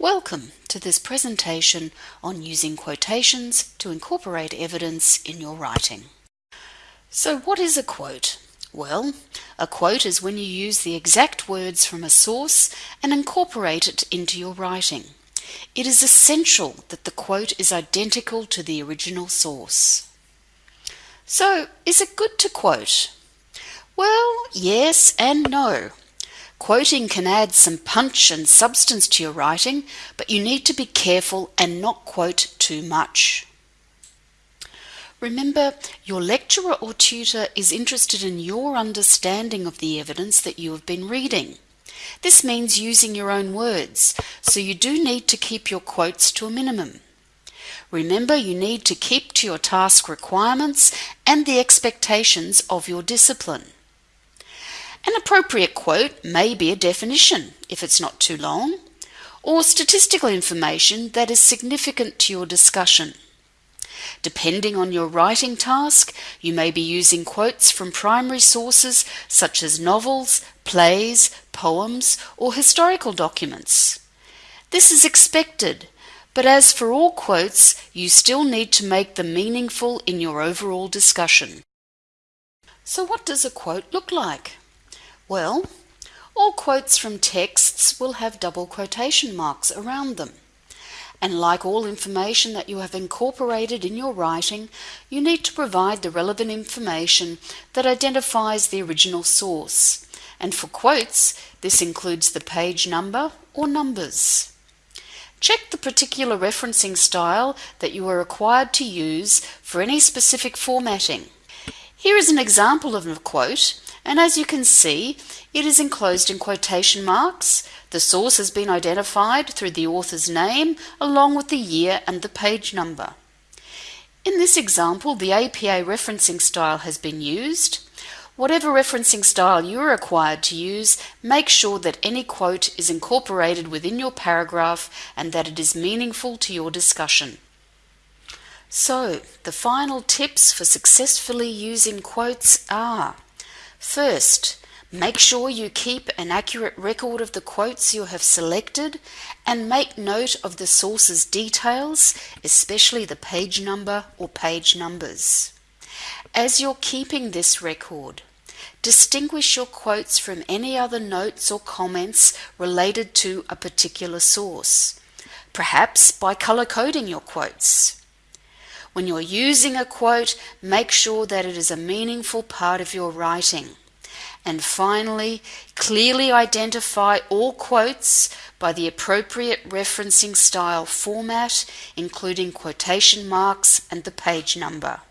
Welcome to this presentation on using quotations to incorporate evidence in your writing. So what is a quote? Well, a quote is when you use the exact words from a source and incorporate it into your writing. It is essential that the quote is identical to the original source. So, is it good to quote? Well, yes and no. Quoting can add some punch and substance to your writing, but you need to be careful and not quote too much. Remember, your lecturer or tutor is interested in your understanding of the evidence that you have been reading. This means using your own words, so you do need to keep your quotes to a minimum. Remember, you need to keep to your task requirements and the expectations of your discipline. An appropriate quote may be a definition, if it's not too long, or statistical information that is significant to your discussion. Depending on your writing task, you may be using quotes from primary sources such as novels, plays, poems, or historical documents. This is expected, but as for all quotes, you still need to make them meaningful in your overall discussion. So what does a quote look like? Well, all quotes from texts will have double quotation marks around them. And like all information that you have incorporated in your writing, you need to provide the relevant information that identifies the original source. And for quotes, this includes the page number or numbers. Check the particular referencing style that you are required to use for any specific formatting. Here is an example of a quote and as you can see, it is enclosed in quotation marks. The source has been identified through the author's name along with the year and the page number. In this example, the APA referencing style has been used. Whatever referencing style you are required to use, make sure that any quote is incorporated within your paragraph and that it is meaningful to your discussion. So, the final tips for successfully using quotes are First, make sure you keep an accurate record of the quotes you have selected and make note of the source's details, especially the page number or page numbers. As you're keeping this record, distinguish your quotes from any other notes or comments related to a particular source, perhaps by color coding your quotes. When you're using a quote, make sure that it is a meaningful part of your writing. And finally, clearly identify all quotes by the appropriate referencing style format, including quotation marks and the page number.